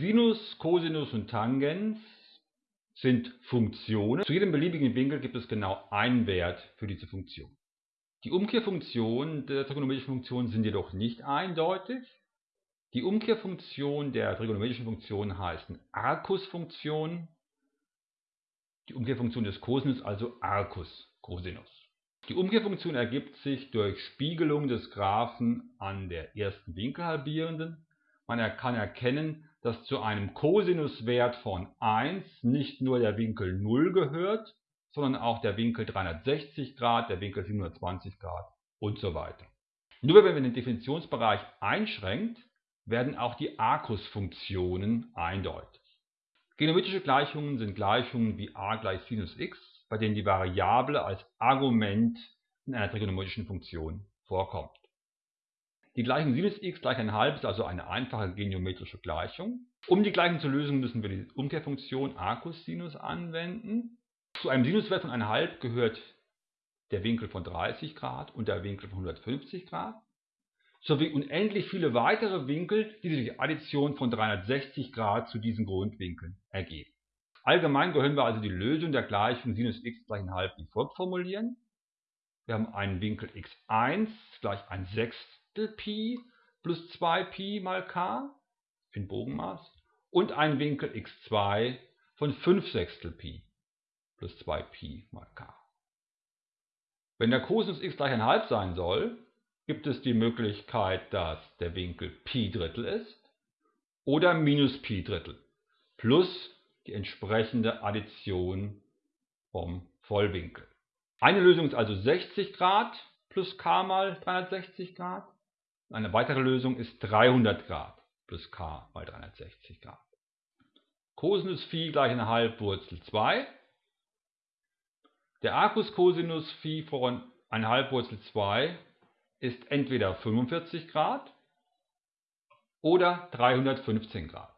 Sinus, Cosinus und Tangens sind Funktionen. Zu jedem beliebigen Winkel gibt es genau einen Wert für diese Funktion. Die Umkehrfunktionen der trigonometrischen Funktion sind jedoch nicht eindeutig. Die Umkehrfunktion der trigonometrischen Funktion heißt Arcus-Funktion. Die Umkehrfunktion des Cosinus also Arcus Cosinus. Die Umkehrfunktion ergibt sich durch Spiegelung des Graphen an der ersten Winkelhalbierenden. Man kann erkennen, dass zu einem Cosinuswert von 1 nicht nur der Winkel 0 gehört, sondern auch der Winkel 360 Grad, der Winkel 720 Grad und so weiter. Nur wenn man den Definitionsbereich einschränkt, werden auch die Arcus-Funktionen eindeutig. Geometrische Gleichungen sind Gleichungen wie a gleich Sinus x, bei denen die Variable als Argument in einer trigonometrischen Funktion vorkommt. Die Gleichung Sinus x gleich 1,5 ist also eine einfache geometrische Gleichung. Um die Gleichung zu lösen, müssen wir die Umkehrfunktion Arcus Sinus anwenden. Zu einem Sinuswert von 1,5 gehört der Winkel von 30 Grad und der Winkel von 150 Grad, sowie unendlich viele weitere Winkel, die sich durch Addition von 360 Grad zu diesen Grundwinkeln ergeben. Allgemein können wir also die Lösung der Gleichung Sinus x gleich 1,5 wie folgt formulieren. Wir haben einen Winkel x1 gleich 1 Sechstel Pi plus 2 Pi mal k in Bogenmaß und einen Winkel x2 von 5 Sechstel Pi plus 2Pi mal k. Wenn der Cosinus x gleich 1,5 sein soll, gibt es die Möglichkeit, dass der Winkel Pi Drittel ist oder minus Pi Drittel plus die entsprechende Addition vom Vollwinkel. Eine Lösung ist also 60 Grad plus k mal 360 Grad. Eine weitere Lösung ist 300 Grad plus k mal 360 Grad. Cosinus Phi gleich 1,5 Wurzel 2 der Arcus Cosinus Phi von 1,5 Wurzel 2 ist entweder 45 Grad oder 315 Grad.